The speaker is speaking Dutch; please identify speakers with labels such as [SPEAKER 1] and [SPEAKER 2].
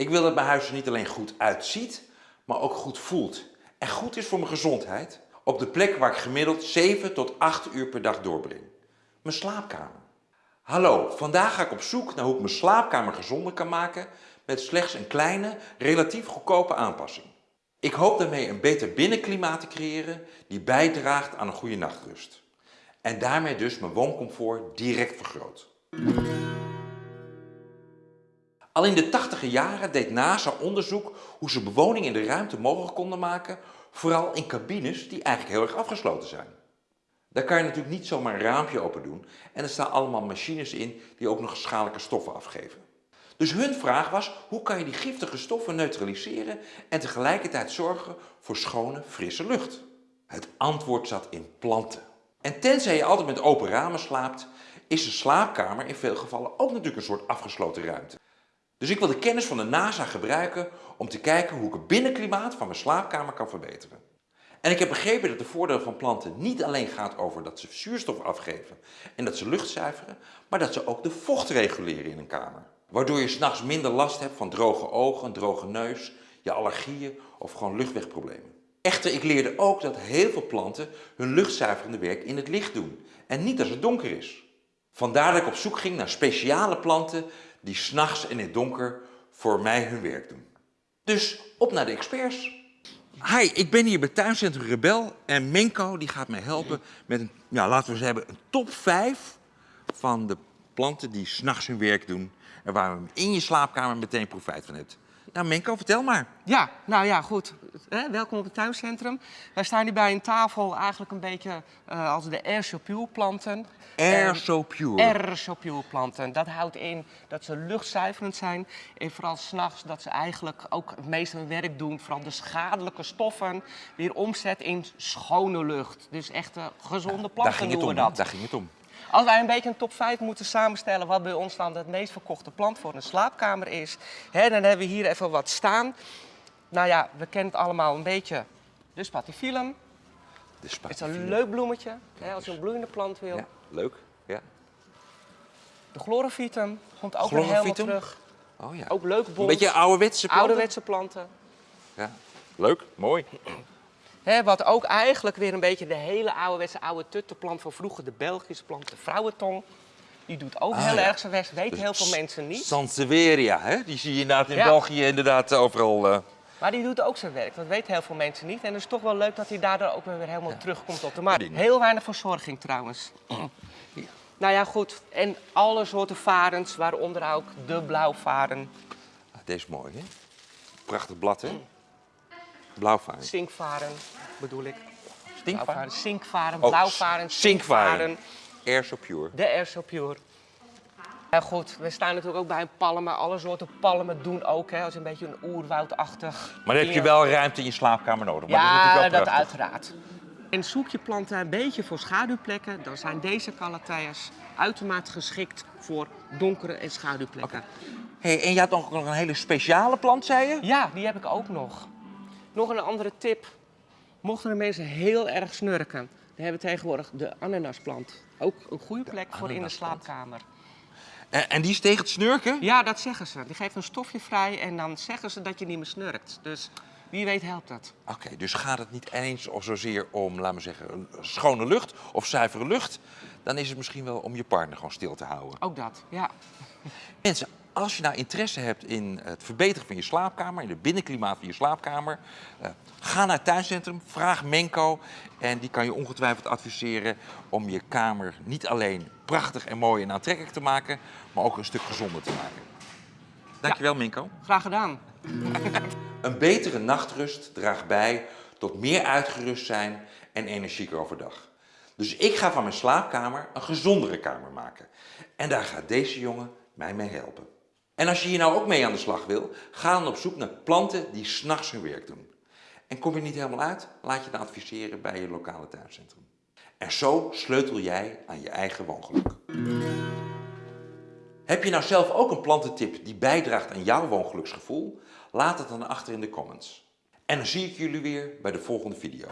[SPEAKER 1] Ik wil dat mijn huis er niet alleen goed uitziet, maar ook goed voelt. En goed is voor mijn gezondheid op de plek waar ik gemiddeld 7 tot 8 uur per dag doorbreng. Mijn slaapkamer. Hallo, vandaag ga ik op zoek naar hoe ik mijn slaapkamer gezonder kan maken met slechts een kleine, relatief goedkope aanpassing. Ik hoop daarmee een beter binnenklimaat te creëren die bijdraagt aan een goede nachtrust. En daarmee dus mijn wooncomfort direct vergroot. Al in de tachtige jaren deed NASA onderzoek hoe ze bewoning in de ruimte mogelijk konden maken, vooral in cabines die eigenlijk heel erg afgesloten zijn. Daar kan je natuurlijk niet zomaar een raampje open doen en er staan allemaal machines in die ook nog schadelijke stoffen afgeven. Dus hun vraag was, hoe kan je die giftige stoffen neutraliseren en tegelijkertijd zorgen voor schone, frisse lucht? Het antwoord zat in planten. En tenzij je altijd met open ramen slaapt, is een slaapkamer in veel gevallen ook natuurlijk een soort afgesloten ruimte. Dus ik wil de kennis van de NASA gebruiken om te kijken hoe ik het binnenklimaat van mijn slaapkamer kan verbeteren. En ik heb begrepen dat de voordeel van planten niet alleen gaat over dat ze zuurstof afgeven en dat ze lucht zuiveren, maar dat ze ook de vocht reguleren in een kamer. Waardoor je s'nachts minder last hebt van droge ogen, een droge neus, je allergieën of gewoon luchtwegproblemen. Echter, ik leerde ook dat heel veel planten hun luchtzuiverende werk in het licht doen en niet als het donker is. Vandaar dat ik op zoek ging naar speciale planten die s'nachts in het donker voor mij hun werk doen. Dus op naar de experts. Hi, ik ben hier bij Tuincentrum Rebel en Menko die gaat mij helpen met een, ja, laten we eens hebben, een top 5 van de planten die s'nachts hun werk doen en waar we in je slaapkamer meteen profijt van hebt. Nou Menko, vertel maar.
[SPEAKER 2] Ja, nou ja, goed. welkom op het tuincentrum. Wij staan hier bij een tafel eigenlijk een beetje uh, als de Air Pure planten.
[SPEAKER 1] Air So Pure?
[SPEAKER 2] Air So Pure planten. Dat houdt in dat ze luchtzuiverend zijn. En vooral s'nachts dat ze eigenlijk ook het meeste hun werk doen. Vooral de schadelijke stoffen weer omzet in schone lucht. Dus echte gezonde planten
[SPEAKER 1] daar ging
[SPEAKER 2] het
[SPEAKER 1] om,
[SPEAKER 2] dat.
[SPEAKER 1] Daar ging het om.
[SPEAKER 2] Als wij een beetje een top 5 moeten samenstellen wat bij ons dan het meest verkochte plant voor een slaapkamer is, hè, dan hebben we hier even wat staan. Nou ja, we kennen het allemaal een beetje. De spatifilum.
[SPEAKER 1] De
[SPEAKER 2] Het is een leuk bloemetje, hè, als je een bloeiende plant wil.
[SPEAKER 1] Ja, leuk. Ja.
[SPEAKER 2] De chlorophytum komt ook weer helemaal terug.
[SPEAKER 1] Oh ja.
[SPEAKER 2] Ook leuk bont.
[SPEAKER 1] Een beetje ouderwetse planten.
[SPEAKER 2] Ouderwetse planten.
[SPEAKER 1] Ja, leuk, mooi
[SPEAKER 2] wat ook eigenlijk weer een beetje de hele ouderwetse oude tuttenplant van vroeger, de Belgische plant, de vrouwentong. Die doet ook ah, heel erg zijn best, weten dus heel veel mensen niet.
[SPEAKER 1] Sansevieria, hè? die zie je inderdaad in België inderdaad overal. Uh...
[SPEAKER 2] Maar die doet ook zijn werk, dat weten heel veel mensen niet. En het is toch wel leuk dat hij daardoor ook weer helemaal terugkomt op de markt. Heel weinig verzorging trouwens. Nou ja, goed. En alle soorten varens, waaronder ook de blauwvaren.
[SPEAKER 1] Ah, deze is mooi, hè? Prachtig blad, hè? Blauwvaren.
[SPEAKER 2] Zinkvaren bedoel ik.
[SPEAKER 1] Stinkvaren?
[SPEAKER 2] Zinkvaren, oh, blauwvaren,
[SPEAKER 1] zinkvaren. Air so pure.
[SPEAKER 2] De Air so pure. Ja, goed, we staan natuurlijk ook bij een palmen. Alle soorten palmen doen ook, hè, als een beetje een oerwoudachtig.
[SPEAKER 1] Maar dan heb je wel ruimte in je slaapkamer nodig.
[SPEAKER 2] Maar
[SPEAKER 1] ja, dat,
[SPEAKER 2] dat uiteraard. En zoek je planten een beetje voor schaduwplekken, dan zijn deze calathea's uitermate geschikt voor donkere en schaduwplekken.
[SPEAKER 1] Hey, en je had nog een hele speciale plant, zei je?
[SPEAKER 2] Ja, die heb ik ook nog. Nog een andere tip. Mochten de mensen heel erg snurken, dan hebben we tegenwoordig de ananasplant. Ook een goede plek voor in de slaapkamer.
[SPEAKER 1] En, en die is tegen het snurken?
[SPEAKER 2] Ja, dat zeggen ze. Die geeft een stofje vrij en dan zeggen ze dat je niet meer snurkt. Dus wie weet helpt dat.
[SPEAKER 1] Oké, dus gaat het niet eens of zozeer om, laten we zeggen, schone lucht of zuivere lucht. Dan is het misschien wel om je partner gewoon stil te houden.
[SPEAKER 2] Ook dat, ja.
[SPEAKER 1] Mensen, als je nou interesse hebt in het verbeteren van je slaapkamer, in het binnenklimaat van je slaapkamer, uh, ga naar het tuincentrum, vraag Menko en die kan je ongetwijfeld adviseren om je kamer niet alleen prachtig en mooi en aantrekkelijk te maken, maar ook een stuk gezonder te maken. Dankjewel ja, Minko.
[SPEAKER 2] Graag gedaan.
[SPEAKER 1] een betere nachtrust draagt bij tot meer uitgerust zijn en energieker overdag. Dus ik ga van mijn slaapkamer een gezondere kamer maken. En daar gaat deze jongen mij mee helpen. En als je hier nou ook mee aan de slag wil, ga dan op zoek naar planten die s'nachts hun werk doen. En kom je niet helemaal uit, laat je dan adviseren bij je lokale tuincentrum. En zo sleutel jij aan je eigen woongeluk. Heb je nou zelf ook een plantentip die bijdraagt aan jouw woongeluksgevoel? Laat het dan achter in de comments. En dan zie ik jullie weer bij de volgende video.